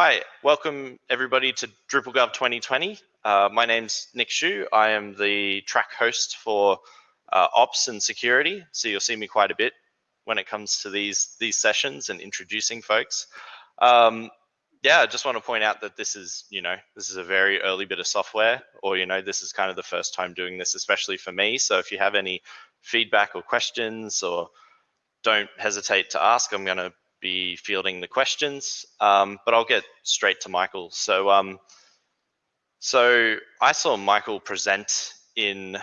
Hi, welcome everybody to DrupalGov 2020. Uh, my name's Nick Xu. I am the track host for uh, ops and security. So you'll see me quite a bit when it comes to these these sessions and introducing folks. Um, yeah, I just want to point out that this is, you know, this is a very early bit of software, or you know, this is kind of the first time doing this, especially for me. So if you have any feedback or questions, or don't hesitate to ask. I'm going to be fielding the questions, um, but I'll get straight to Michael. So, um, so I saw Michael present in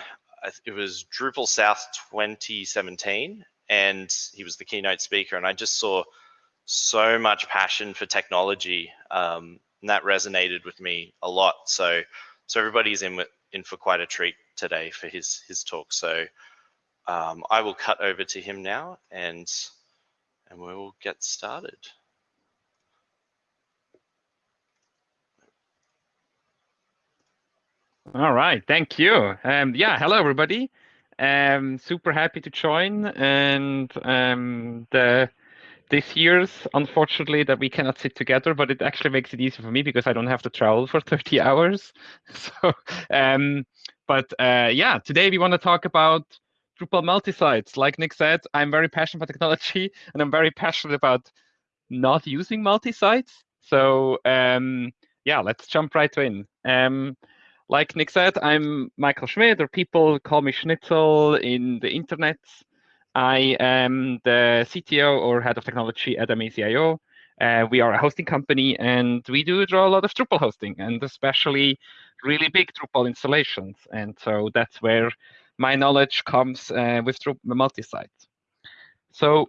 it was Drupal South 2017, and he was the keynote speaker, and I just saw so much passion for technology, um, and that resonated with me a lot. So, so everybody's in in for quite a treat today for his his talk. So, um, I will cut over to him now, and and we will get started. All right, thank you. Um, yeah, hello everybody. Um, super happy to join, and um, the this year's unfortunately that we cannot sit together, but it actually makes it easier for me because I don't have to travel for 30 hours. So, um, but uh, yeah, today we want to talk about Drupal multi-sites. Like Nick said, I'm very passionate about technology and I'm very passionate about not using multi-sites. So um, yeah, let's jump right in. Um, like Nick said, I'm Michael Schmidt, or people call me Schnitzel in the internet. I am the CTO or head of technology at Amazee.io. Uh, we are a hosting company and we do draw a lot of Drupal hosting and especially really big Drupal installations. And so that's where my knowledge comes uh, with multi-site. So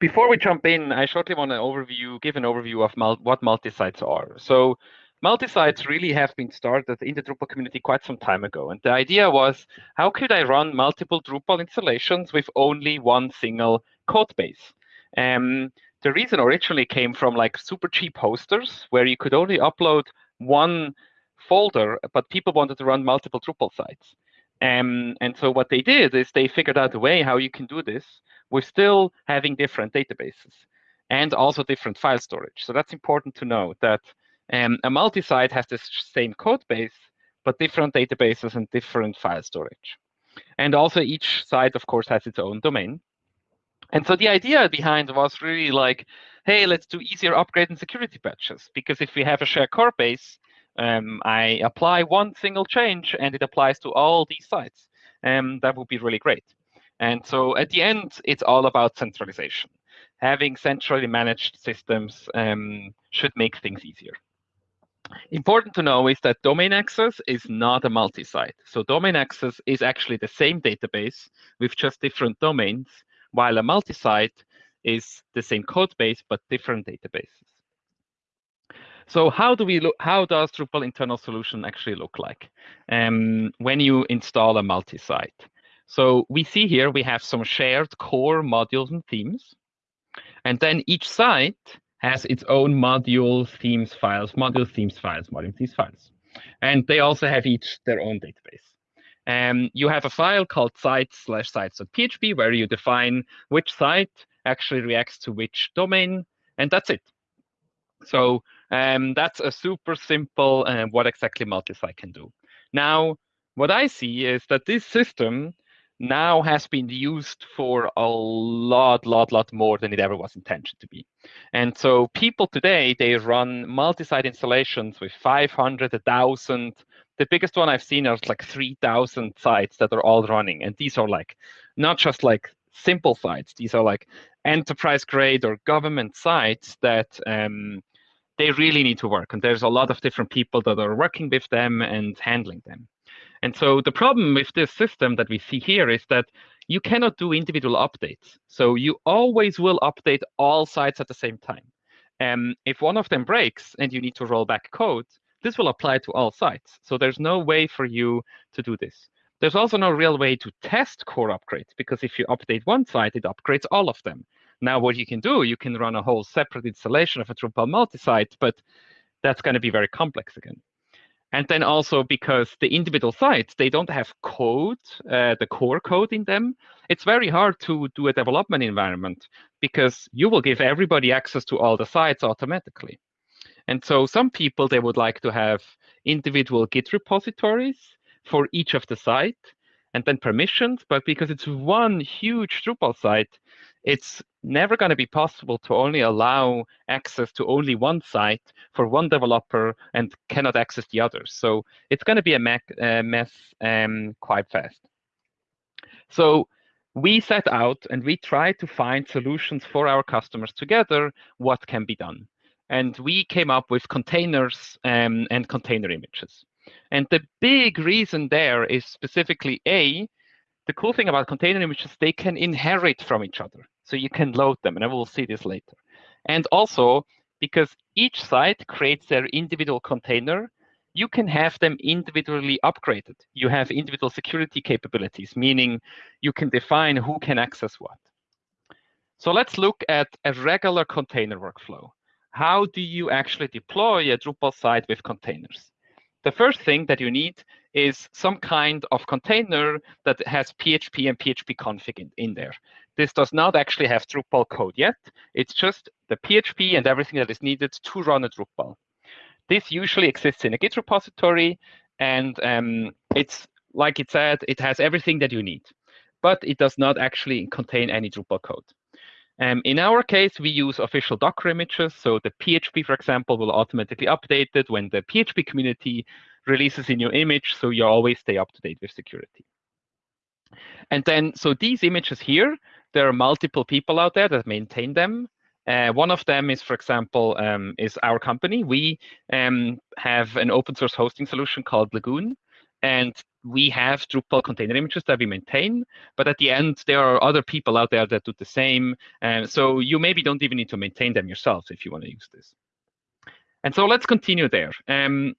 before we jump in, I shortly want to overview, give an overview of mul what multi-sites are. So multi-sites really have been started in the Drupal community quite some time ago. And the idea was, how could I run multiple Drupal installations with only one single code base? Um, the reason originally came from like super cheap hosters where you could only upload one folder, but people wanted to run multiple Drupal sites. Um, and so what they did is they figured out a way how you can do this with still having different databases and also different file storage. So that's important to know that um, a multi-site has the same code base, but different databases and different file storage. And also each site, of course, has its own domain. And so the idea behind was really like, hey, let's do easier upgrade and security patches. Because if we have a shared core base, um, I apply one single change and it applies to all these sites. Um, that would be really great. And so at the end, it's all about centralization. Having centrally managed systems um, should make things easier. Important to know is that domain access is not a multi-site. So domain access is actually the same database with just different domains, while a multi-site is the same code base, but different databases. So how do we look? How does Drupal internal solution actually look like um, when you install a multi-site? So we see here we have some shared core modules and themes, and then each site has its own module themes files, module themes files, module themes files, and they also have each their own database. Um, you have a file called sites slash sites.php where you define which site actually reacts to which domain, and that's it. So um, that's a super simple uh, what exactly multi-site can do. Now, what I see is that this system now has been used for a lot, lot, lot more than it ever was intended to be. And so people today, they run multi-site installations with 500, 1,000. The biggest one I've seen is like 3,000 sites that are all running. And these are like, not just like simple sites. These are like enterprise grade or government sites that um, they really need to work. And there's a lot of different people that are working with them and handling them. And so the problem with this system that we see here is that you cannot do individual updates. So you always will update all sites at the same time. And if one of them breaks and you need to roll back code, this will apply to all sites. So there's no way for you to do this. There's also no real way to test core upgrades because if you update one site, it upgrades all of them. Now, what you can do, you can run a whole separate installation of a Drupal multi-site, but that's going to be very complex again. And then also because the individual sites, they don't have code, uh, the core code in them, it's very hard to do a development environment because you will give everybody access to all the sites automatically. And so some people, they would like to have individual Git repositories for each of the site and then permissions. But because it's one huge Drupal site, it's never going to be possible to only allow access to only one site for one developer and cannot access the others. So it's going to be a mess um, quite fast. So we set out and we try to find solutions for our customers together, what can be done. And we came up with containers um, and container images. And the big reason there is specifically A, the cool thing about container images, they can inherit from each other. So you can load them, and I will see this later. And also, because each site creates their individual container, you can have them individually upgraded. You have individual security capabilities, meaning you can define who can access what. So let's look at a regular container workflow. How do you actually deploy a Drupal site with containers? The first thing that you need is some kind of container that has PHP and PHP config in, in there. This does not actually have Drupal code yet. It's just the PHP and everything that is needed to run a Drupal. This usually exists in a Git repository, and um, it's like it said, it has everything that you need, but it does not actually contain any Drupal code. Um, in our case, we use official Docker images. So the PHP, for example, will automatically update it when the PHP community releases a new image. So you always stay up to date with security. And then, so these images here, there are multiple people out there that maintain them. Uh, one of them is, for example, um, is our company. We um, have an open source hosting solution called Lagoon, and we have Drupal container images that we maintain. But at the end, there are other people out there that do the same. So you maybe don't even need to maintain them yourselves if you want to use this. And so let's continue there. Um,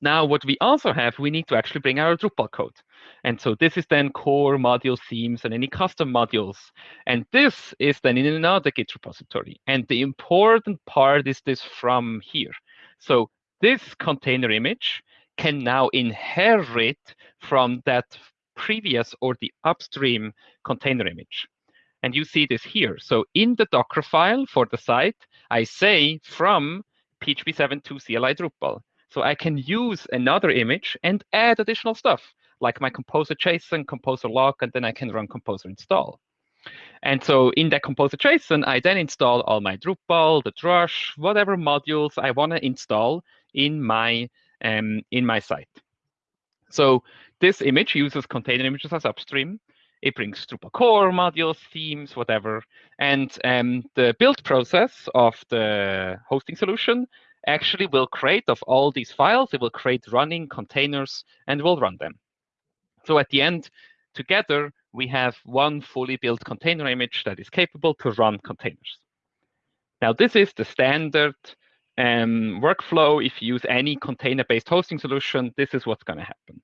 now, what we also have, we need to actually bring our Drupal code. And so this is then core module themes and any custom modules. And this is then in another Git repository. And the important part is this from here. So this container image can now inherit from that previous or the upstream container image. And you see this here. So in the Docker file for the site, I say from PHP 7.2 CLI Drupal. So I can use another image and add additional stuff, like my composer JSON, composer lock, and then I can run composer install. And so in that composer JSON, I then install all my Drupal, the Drush, whatever modules I want to install in my um, in my site. So this image uses container images as upstream. It brings Drupal core modules, themes, whatever. And um, the build process of the hosting solution actually will create of all these files, it will create running containers and will run them. So at the end, together, we have one fully built container image that is capable to run containers. Now, this is the standard um, workflow. If you use any container-based hosting solution, this is what's going to happen.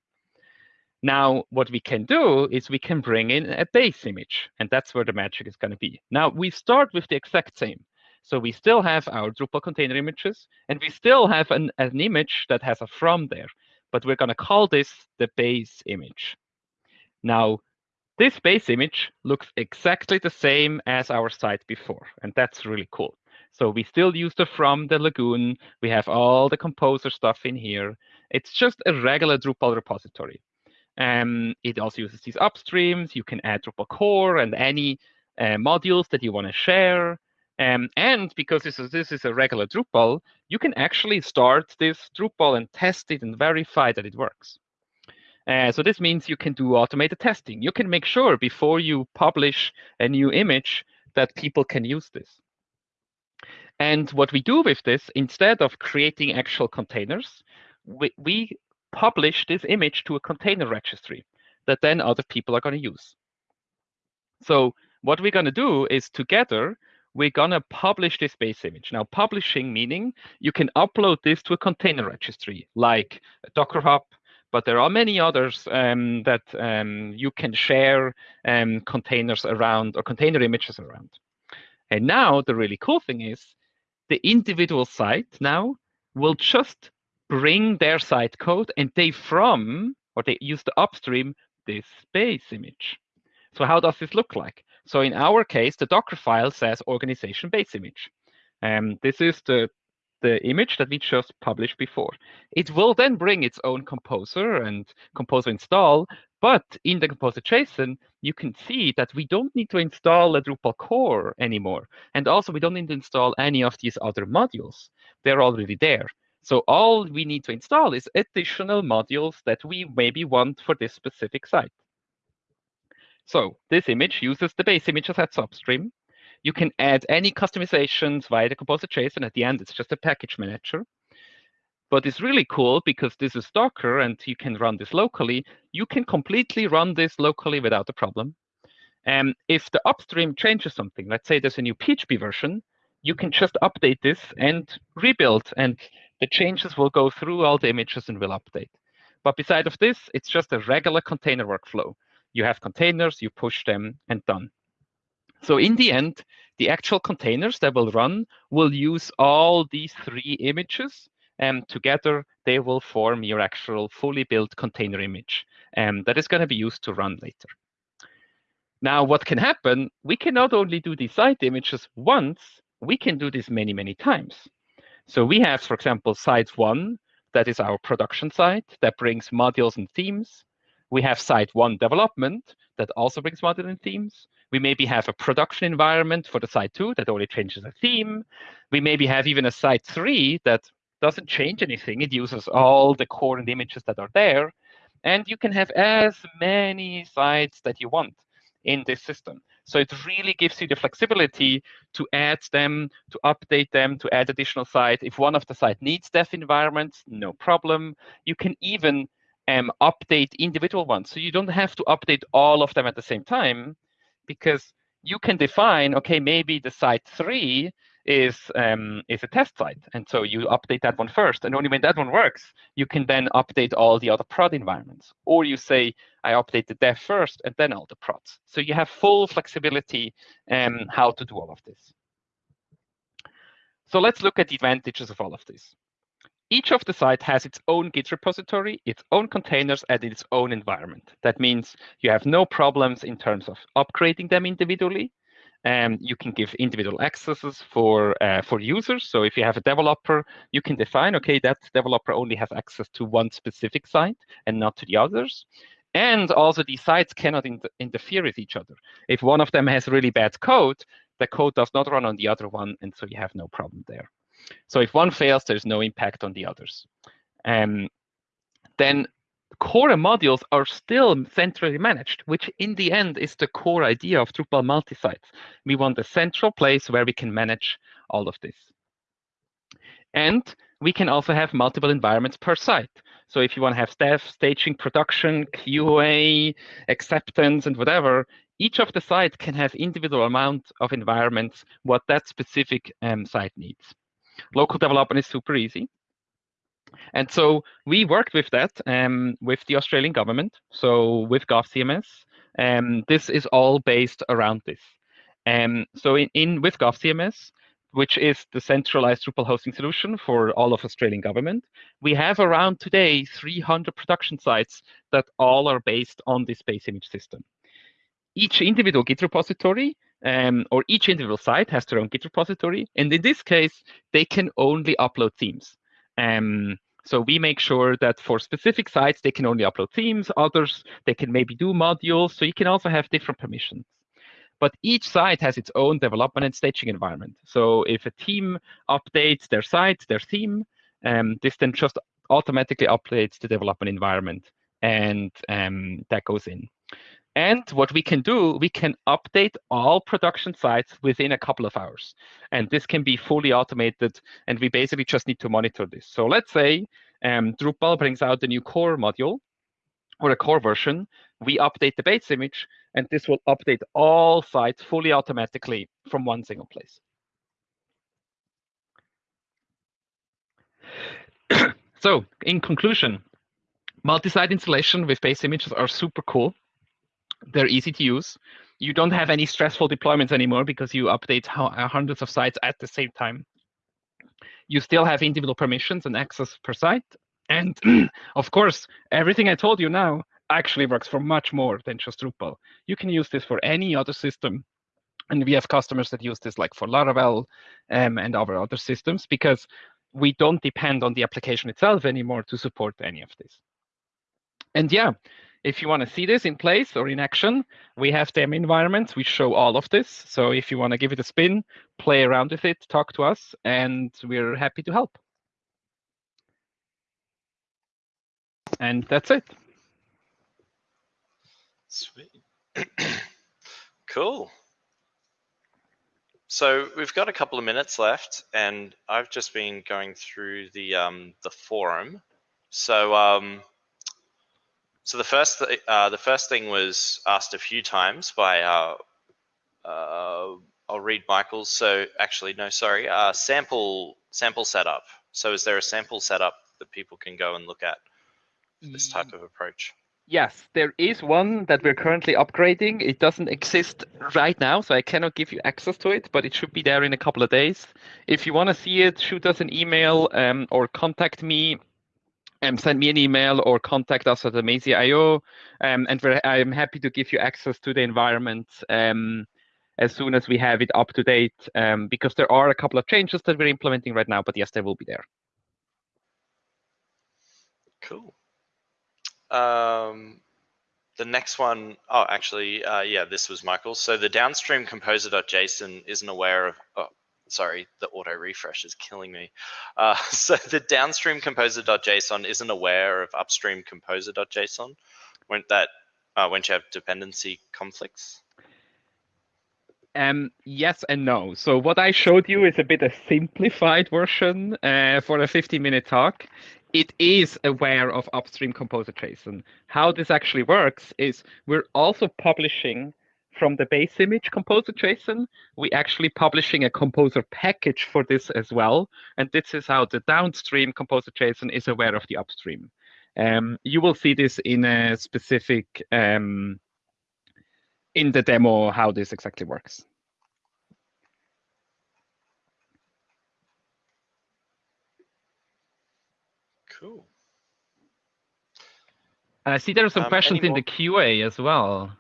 Now, what we can do is we can bring in a base image, and that's where the magic is going to be. Now, we start with the exact same. So we still have our Drupal container images, and we still have an, an image that has a from there, but we're going to call this the base image. Now, this base image looks exactly the same as our site before, and that's really cool. So we still use the from the Lagoon. We have all the composer stuff in here. It's just a regular Drupal repository. Um, it also uses these upstreams. You can add Drupal core and any uh, modules that you want to share. Um, and because this is, this is a regular Drupal, you can actually start this Drupal and test it and verify that it works. Uh, so this means you can do automated testing. You can make sure before you publish a new image that people can use this. And what we do with this, instead of creating actual containers, we, we publish this image to a container registry that then other people are going to use. So what we're going to do is together, we're going to publish this base image. Now, publishing meaning you can upload this to a container registry like Docker Hub, but there are many others um, that um, you can share um, containers around or container images around. And now the really cool thing is the individual site now will just bring their site code and they from, or they use the upstream, this base image. So how does this look like? So in our case, the Docker file says organization base image. And this is the, the image that we just published before. It will then bring its own composer and composer install, but in the composer JSON, you can see that we don't need to install a Drupal core anymore. And also we don't need to install any of these other modules. They're already there. So all we need to install is additional modules that we maybe want for this specific site. So this image uses the base image as substream. You can add any customizations via the Composer JSON. At the end, it's just a package manager. But it's really cool because this is Docker and you can run this locally. You can completely run this locally without a problem. And if the upstream changes something, let's say there's a new PHP version, you can just update this and rebuild. And the changes will go through all the images and will update. But beside of this, it's just a regular container workflow. You have containers, you push them, and done. So in the end, the actual containers that will run will use all these three images and together they will form your actual fully built container image and that is going to be used to run later. Now, what can happen, we can not only do these site images once, we can do this many, many times. So we have, for example, site one, that is our production site that brings modules and themes. We have site one development that also brings modules and themes. We maybe have a production environment for the site two that only changes a theme. We maybe have even a site three that doesn't change anything. It uses all the core and images that are there. And you can have as many sites that you want in this system. So it really gives you the flexibility to add them, to update them, to add additional sites. If one of the site needs dev environments, no problem. You can even um, update individual ones. So you don't have to update all of them at the same time because you can define, okay, maybe the site three is um, is a test site, and so you update that one first, and only when that one works, you can then update all the other prod environments. Or you say, I update the dev first, and then all the prods. So you have full flexibility um, how to do all of this. So let's look at the advantages of all of this. Each of the site has its own Git repository, its own containers, and its own environment. That means you have no problems in terms of upgrading them individually. Um, you can give individual accesses for uh, for users. So if you have a developer, you can define, okay, that developer only has access to one specific site and not to the others. And also these sites cannot in interfere with each other. If one of them has really bad code, the code does not run on the other one, and so you have no problem there. So if one fails, there's no impact on the others. Um, then core modules are still centrally managed, which in the end is the core idea of Drupal multi-sites. We want a central place where we can manage all of this. And we can also have multiple environments per site. So if you want to have staff, staging, production, QA, acceptance, and whatever, each of the sites can have individual amount of environments what that specific um, site needs. Local development is super easy. And so we worked with that um, with the Australian government, so with GovCMS. Um, this is all based around this. Um, so in, in with GovCMS, which is the centralized Drupal hosting solution for all of Australian government, we have around today 300 production sites that all are based on this base image system. Each individual Git repository um, or each individual site has their own Git repository. And in this case, they can only upload themes. Um, so we make sure that for specific sites, they can only upload themes. Others, they can maybe do modules. So you can also have different permissions. But each site has its own development and staging environment. So if a team updates their site, their theme, um, this then just automatically updates the development environment and um, that goes in. And what we can do, we can update all production sites within a couple of hours. And this can be fully automated, and we basically just need to monitor this. So let's say um, Drupal brings out the new core module or a core version. We update the base image, and this will update all sites fully automatically from one single place. so in conclusion, multi-site installation with base images are super cool. They're easy to use. You don't have any stressful deployments anymore because you update uh, hundreds of sites at the same time. You still have individual permissions and access per site. And of course, everything I told you now actually works for much more than just Drupal. You can use this for any other system. And we have customers that use this like for Laravel um, and our other systems because we don't depend on the application itself anymore to support any of this. And yeah, if you want to see this in place or in action, we have them environments. We show all of this. So if you want to give it a spin, play around with it, talk to us, and we're happy to help. And that's it. Sweet. cool. So we've got a couple of minutes left, and I've just been going through the um, the forum. So um, so the first th uh, the first thing was asked a few times by uh, uh, I'll read Michael's. So actually, no, sorry, uh, sample sample setup. So is there a sample setup that people can go and look at this type of approach? Yes, there is one that we're currently upgrading. It doesn't exist right now, so I cannot give you access to it, but it should be there in a couple of days. If you want to see it, shoot us an email um, or contact me. Um, send me an email or contact us at Amazee.io, um, and I'm happy to give you access to the environment um, as soon as we have it up to date, um, because there are a couple of changes that we're implementing right now, but yes, they will be there. Cool. Um, the next one, oh, actually, uh, yeah, this was Michael. So the downstream composer.json isn't aware of, oh, sorry, the auto refresh is killing me. Uh, so the downstream composer.json isn't aware of upstream composer.json. Won't that, uh, won't you have dependency conflicts? Um, yes and no. So what I showed you is a bit a simplified version uh, for a 50 minute talk it is aware of upstream composer JSON. How this actually works is we're also publishing from the base image composer JSON, we're actually publishing a composer package for this as well. And this is how the downstream composer JSON is aware of the upstream. Um, you will see this in a specific, um, in the demo, how this exactly works. Cool. And I see there are some um, questions in the QA as well.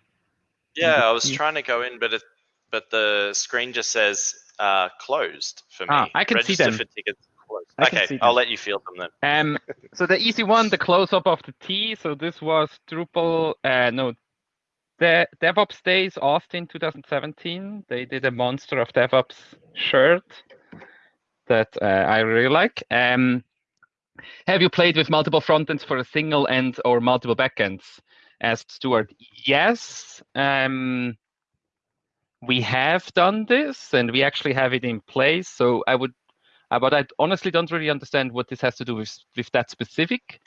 Yeah, I was trying to go in, but it, but the screen just says uh, closed for me. Ah, I can Register see them. For tickets closed. okay, I'll let you feel them then. Um, so the easy one, the close up of the T. So this was Drupal. Uh, no, the DevOps Days Austin 2017. They did a monster of DevOps shirt that uh, I really like. Um, have you played with multiple frontends for a single end or multiple backends? Asked Stuart. Yes, um, we have done this and we actually have it in place. So I would, uh, but I honestly don't really understand what this has to do with, with that specific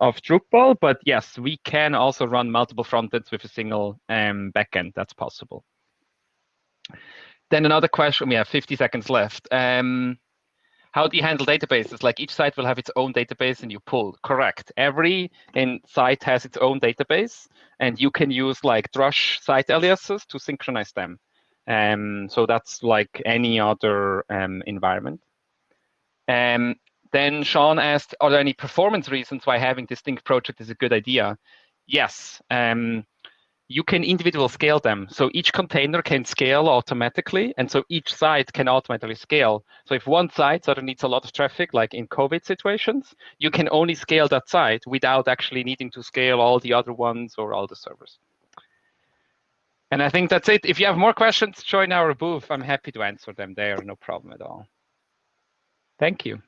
of Drupal. But yes, we can also run multiple frontends with a single um, backend. That's possible. Then another question, we have 50 seconds left. Um, how do you handle databases? Like each site will have its own database and you pull. Correct. Every in site has its own database and you can use like Drush site aliases to synchronize them. Um, so that's like any other um, environment. Um, then Sean asked, are there any performance reasons why having distinct project is a good idea? Yes. Um, you can individual scale them. So each container can scale automatically, and so each site can automatically scale. So if one site sort of needs a lot of traffic, like in COVID situations, you can only scale that site without actually needing to scale all the other ones or all the servers. And I think that's it. If you have more questions, join our booth. I'm happy to answer them there, no problem at all. Thank you.